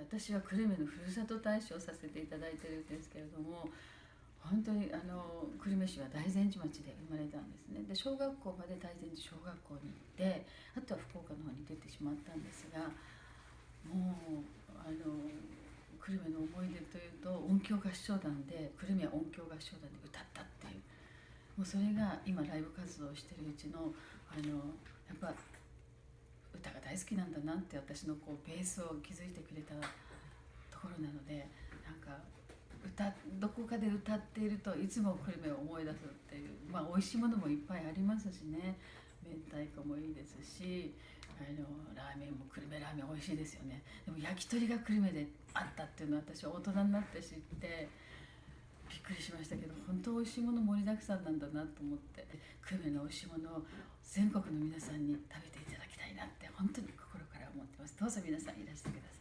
私は久留米のふるさと大使をさせていただいてるんですけれども本当にあの久留米市は大善寺町で生まれたんですね。で小学校まで大善寺小学校に行ってあとは福岡の方に出てしまったんですがもうあの久留米の思い出というと音響合唱団で久留米は音響合唱団で歌ったっていうもうそれが今ライブ活動をしてるうちのあのやっぱ大好きなんだなって私のこうベースを築いてくれたところなのでなんか歌どこかで歌っているといつも久留米を思い出すっていうまあ美味しいものもいっぱいありますしね。明太子もいいですしあのラーメンも久留米ラーメン美味しいですよね。でも焼き鳥が久留米であったっていうのは私は大人になって知ってびっくりしましたけど本当美味しいもの盛りだくさんなんだなと思って久留米の美味しいものを全国の皆さんに食べていただきたいなって本当に心から思ってますどうぞ皆さんいらしてください。